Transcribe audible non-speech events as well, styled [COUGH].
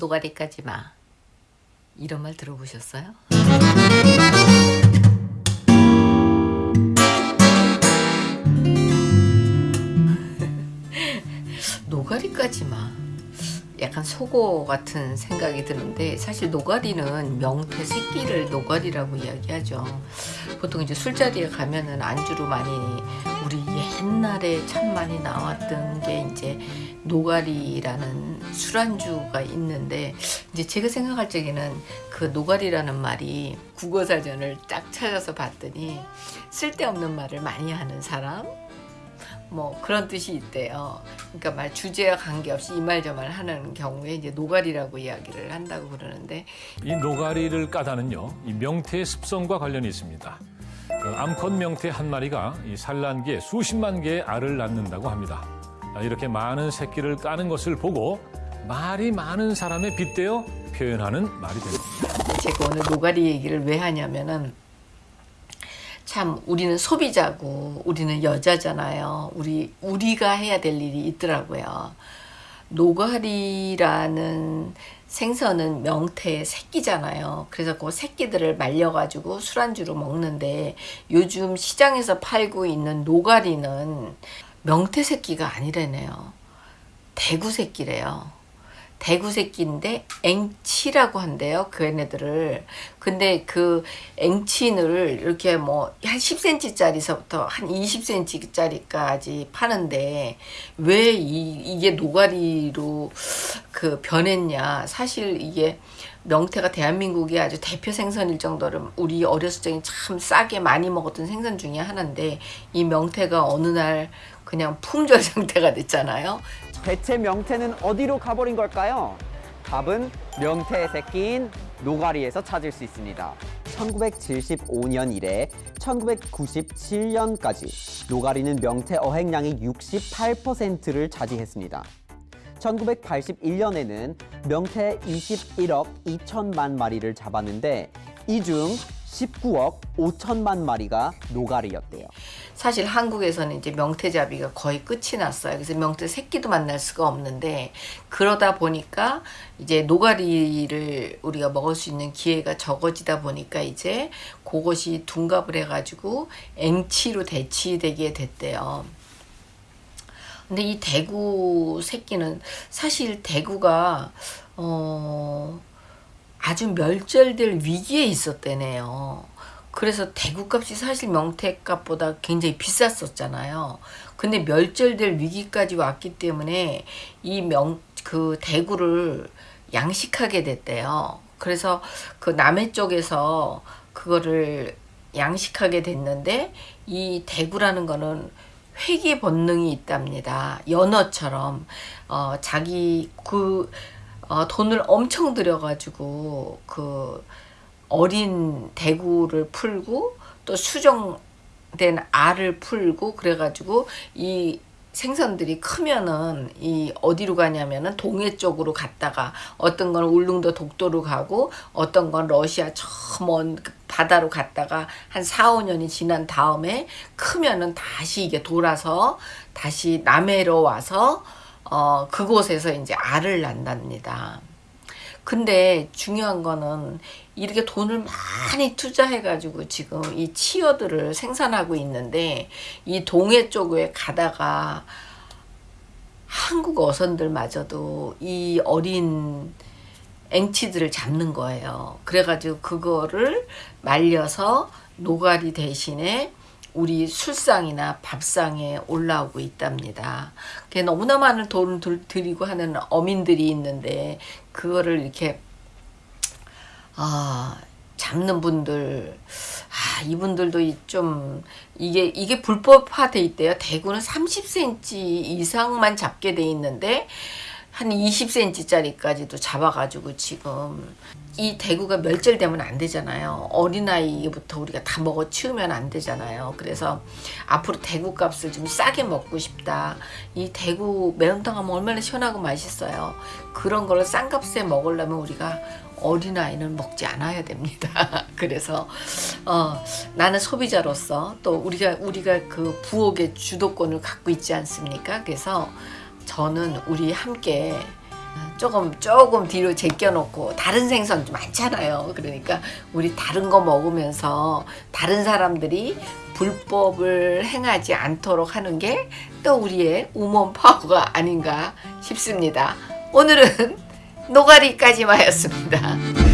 노가리까지 마 이런 말 들어보셨어요? [LAUGHS] 노가리까지 마 약간 속어 같은 생각이 드는데 사실 노가리는 명태 새끼를 노가리라고 이야기하죠 보통 이제 술자리에 가면은 안주로 많이 우리 옛날에 참 많이 나왔던 게 이제 노가리라는 술안주가 있는데 이제 제가 생각할 적에는 그 노가리라는 말이 국어사전을 딱 찾아서 봤더니 쓸데없는 말을 많이 하는 사람 뭐 그런 뜻이 있대요. 그러니까 말 주제와 관계없이 이 말 저 말 하는 경우에 이제 노가리라고 이야기를 한다고 그러는데 이 노가리를 까다는요, 이 명태의 습성과 관련이 있습니다. 그 암컷 명태 한 마리가 이 산란기에 수십만 개의 알을 낳는다고 합니다. 아, 이렇게 많은 새끼를 까는 것을 보고 말이 많은 사람에 빗대어 표현하는 말이 됩니다. 제가 오늘 노가리 얘기를 왜 하냐면은 참 우리는 소비자고 우리는 여자잖아요. 우리 우리가 해야 될 일이 있더라고요. 노가리라는 생선은 명태의 새끼잖아요. 그래서 그 새끼들을 말려가지고 술안주로 먹는데 요즘 시장에서 팔고 있는 노가리는 명태 새끼가 아니래네요. 대구 새끼래요. 대구 새끼인데 앵치라고 한대요. 그 얘네들을. 근데 그 앵치를 이렇게 뭐 한 10cm짜리서부터 한 20cm짜리까지 파는데 왜 이, 이게 노가리로 그 변했냐. 사실 이게 명태가 대한민국의 아주 대표 생선일 정도로 우리 어렸을 적에 참 싸게 많이 먹었던 생선 중에 하나인데 이 명태가 어느 날 그냥 품절 [LAUGHS] 상태가 됐잖아요. 대체 명태는 어디로 가버린 걸까요? 답은 명태의 새끼인 노가리에서 찾을 수 있습니다. 1975년 이래 1997년까지 노가리는 명태 어획량의 68%를 차지했습니다. 1981년에는 명태 21억 2천만 마리를 잡았는데 이중 19억 5천만 마리가 노가리였대요. 사실 한국에서는 이제 명태잡이가 거의 끝이 났어요. 그래서 명태 새끼도 만날 수가 없는데 그러다 보니까 이제 노가리를 우리가 먹을 수 있는 기회가 적어지다 보니까 이제 그것이 둔갑을 해가지고 앵치로 대치되게 됐대요. 근데 이 대구 새끼는 사실 대구가 어 아주 멸절될 위기에 있었대네요. 그래서 대구값이 사실 명태값보다 굉장히 비쌌었잖아요. 근데 멸절될 위기까지 왔기 때문에 이 명 그 대구를 양식하게 됐대요. 그래서 그 남해 쪽에서 그거를 양식하게 됐는데 이 대구라는 거는 회귀 본능이 있답니다. 연어처럼 어 자기 그 어, 돈을 엄청 들여가지고 그 어린 대구를 풀고 또 수정된 알을 풀고 그래가지고 이 생선들이 크면은 이 어디로 가냐면은 동해 쪽으로 갔다가 어떤 건 울릉도 독도로 가고 어떤 건 러시아 저 먼 바다로 갔다가 한 4, 5년이 지난 다음에 크면은 다시 이게 돌아서 다시 남해로 와서 어 그곳에서 이제 알을 낳답니다. 근데 중요한 거는 이렇게 돈을 많이 투자해 가지고 지금 이 치어들을 생산하고 있는데 이 동해 쪽에 가다가 한국 어선들마저도 이 어린 앵치들을 잡는 거예요. 그래가지고 그거를 말려서 노가리 대신에 우리 술상이나 밥상에 올라오고 있답니다. 너무나 많은 돈을 들이고 하는 어민들이 있는데 그거를 이렇게 아 잡는 분들 아 이분들도 좀 이게 이게 불법화돼 있대요. 대구는 30cm 이상만 잡게 돼 있는데 한 20cm짜리까지도 잡아가지고 지금 이 대구가 멸절되면 안 되잖아요. 어린아이부터 우리가 다 먹어 치우면 안 되잖아요. 그래서 앞으로 대구 값을 좀 싸게 먹고 싶다. 이 대구 매운탕 하면 얼마나 시원하고 맛있어요. 그런 걸싼 값에 먹으려면 우리가 어린아이는 먹지 않아야 됩니다. [LAUGHS] 그래서 어, 나는 소비자로서 또 우리가 우리가 그 부엌의 주도권을 갖고 있지 않습니까? 그래서 저는 우리 함께 조금 조금 뒤로 제껴놓고 다른 생선 좀 많잖아요. 그러니까 우리 다른 거 먹으면서 다른 사람들이 불법을 행하지 않도록 하는 게 또 우리의 우먼 파워가 아닌가 싶습니다. 오늘은 노가리까지만였습니다.